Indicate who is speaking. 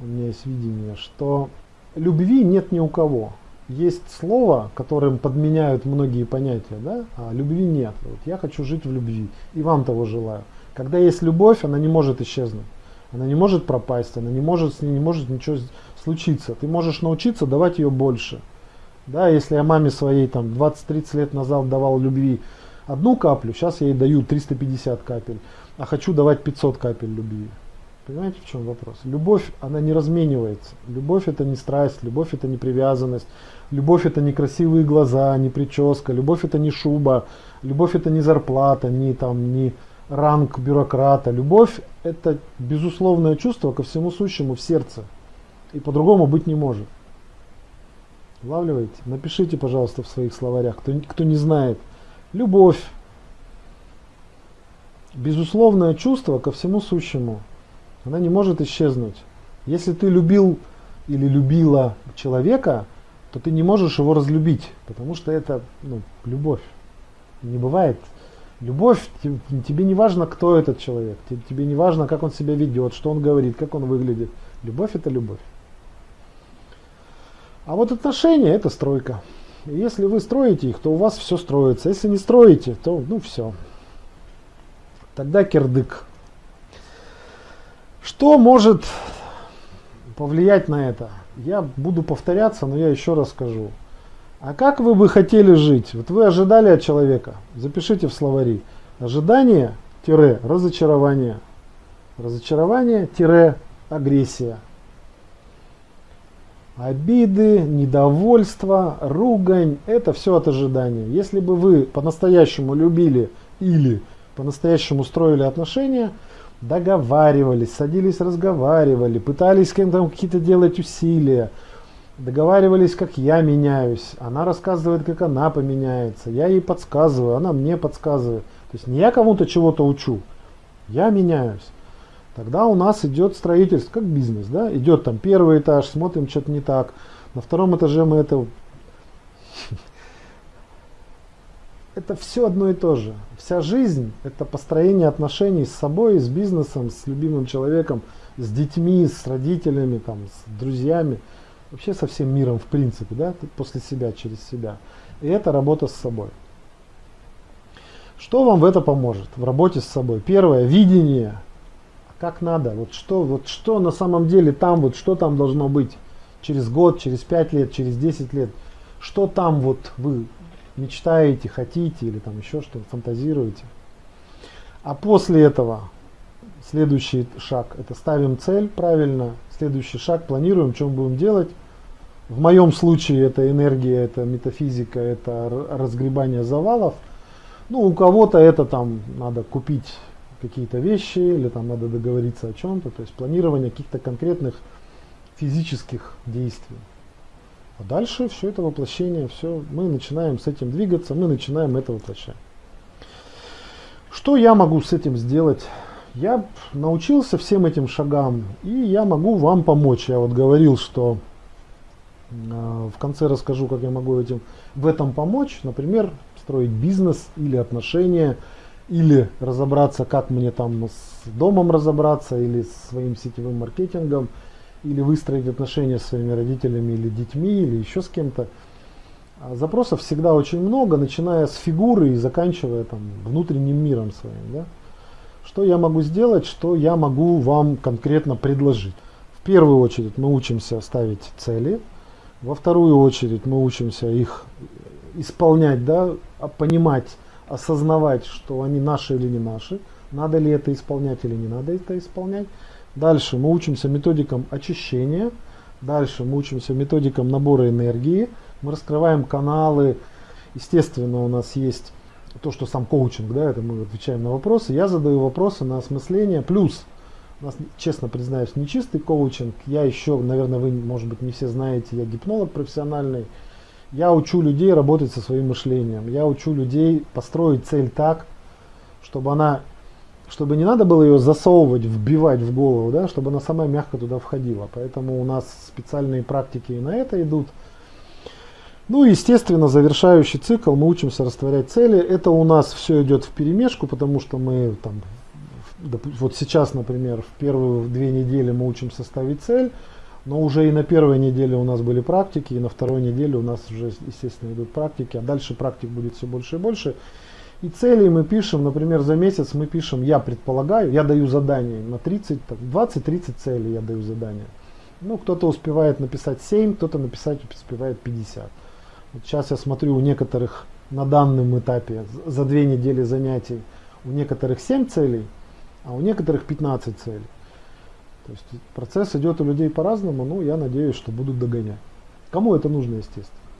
Speaker 1: у меня есть видение, что любви нет ни у кого. Есть слово, которым подменяют многие понятия, да? а любви нет. Вот я хочу жить в любви, и вам того желаю. Когда есть любовь, она не может исчезнуть. Она не может пропасть, она не может, с ней не может ничего случиться. Ты можешь научиться давать ее больше. Да, если я маме своей там 20-30 лет назад давал любви одну каплю, сейчас я ей даю 350 капель, а хочу давать 500 капель любви. Понимаете, в чем вопрос? Любовь, она не разменивается. Любовь это не страсть, любовь это не привязанность, любовь это не красивые глаза, не прическа, любовь это не шуба, любовь это не зарплата, не там, не ранг бюрократа. Любовь это безусловное чувство ко всему сущему в сердце. И по-другому быть не может. Улавливаете? Напишите, пожалуйста, в своих словарях, кто, кто не знает. Любовь. Безусловное чувство ко всему сущему. Она не может исчезнуть. Если ты любил или любила человека, то ты не можешь его разлюбить, потому что это ну, любовь. Не бывает. Любовь, тебе не важно, кто этот человек, тебе не важно, как он себя ведет, что он говорит, как он выглядит. Любовь это любовь. А вот отношения это стройка. И если вы строите их, то у вас все строится. Если не строите, то ну все. Тогда кирдык. Что может повлиять на это? Я буду повторяться, но я еще раз скажу. А как вы бы хотели жить? Вот вы ожидали от человека. Запишите в словари. Ожидание-разочарование. Разочарование-агрессия. Обиды, недовольство, ругань – это все от ожидания. Если бы вы по-настоящему любили или по-настоящему строили отношения – договаривались, садились, разговаривали, пытались с кем-то какие-то делать усилия, договаривались, как я меняюсь, она рассказывает, как она поменяется, я ей подсказываю, она мне подсказывает. То есть не я кому-то чего-то учу, я меняюсь. Тогда у нас идет строительство, как бизнес, да, идет там первый этаж, смотрим, что-то не так, на втором этаже мы это это все одно и то же. Вся жизнь – это построение отношений с собой, с бизнесом, с любимым человеком, с детьми, с родителями, там, с друзьями, вообще со всем миром в принципе, да, после себя, через себя. И это работа с собой. Что вам в это поможет, в работе с собой? Первое – видение. Как надо, вот что, вот что на самом деле там, вот что там должно быть через год, через пять лет, через 10 лет. Что там вот вы мечтаете, хотите или там еще что-то, фантазируете. А после этого следующий шаг, это ставим цель правильно, следующий шаг планируем, мы будем делать. В моем случае это энергия, это метафизика, это разгребание завалов. Ну, у кого-то это там надо купить какие-то вещи или там надо договориться о чем-то, то есть планирование каких-то конкретных физических действий. А дальше все это воплощение, все, мы начинаем с этим двигаться, мы начинаем это воплощать. Что я могу с этим сделать? Я научился всем этим шагам, и я могу вам помочь. Я вот говорил, что э, в конце расскажу, как я могу этим, в этом помочь. Например, строить бизнес или отношения, или разобраться, как мне там с домом разобраться, или с своим сетевым маркетингом – или выстроить отношения с своими родителями или детьми, или еще с кем-то. А запросов всегда очень много, начиная с фигуры и заканчивая там, внутренним миром своим. Да? Что я могу сделать, что я могу вам конкретно предложить? В первую очередь мы учимся ставить цели, во вторую очередь мы учимся их исполнять, да, а понимать, осознавать, что они наши или не наши, надо ли это исполнять или не надо это исполнять. Дальше мы учимся методикам очищения. Дальше мы учимся методикам набора энергии. Мы раскрываем каналы. Естественно, у нас есть то, что сам коучинг, да, это мы отвечаем на вопросы. Я задаю вопросы на осмысление. Плюс, у нас, честно признаюсь, не чистый коучинг. Я еще, наверное, вы, может быть, не все знаете, я гипнолог профессиональный. Я учу людей работать со своим мышлением. Я учу людей построить цель так, чтобы она чтобы не надо было ее засовывать, вбивать в голову, да, чтобы она сама мягко туда входила. Поэтому у нас специальные практики и на это идут. Ну и, естественно, завершающий цикл, мы учимся растворять цели. Это у нас все идет в перемешку, потому что мы там вот сейчас, например, в первые две недели мы учим составить цель, но уже и на первой неделе у нас были практики, и на второй неделе у нас уже, естественно, идут практики, а дальше практик будет все больше и больше. И цели мы пишем, например, за месяц мы пишем, я предполагаю, я даю задание на 30, 20-30 целей я даю задание. Ну, кто-то успевает написать 7, кто-то написать успевает 50. Вот сейчас я смотрю у некоторых на данном этапе за две недели занятий у некоторых 7 целей, а у некоторых 15 целей. То есть процесс идет у людей по-разному, но я надеюсь, что будут догонять. Кому это нужно, естественно.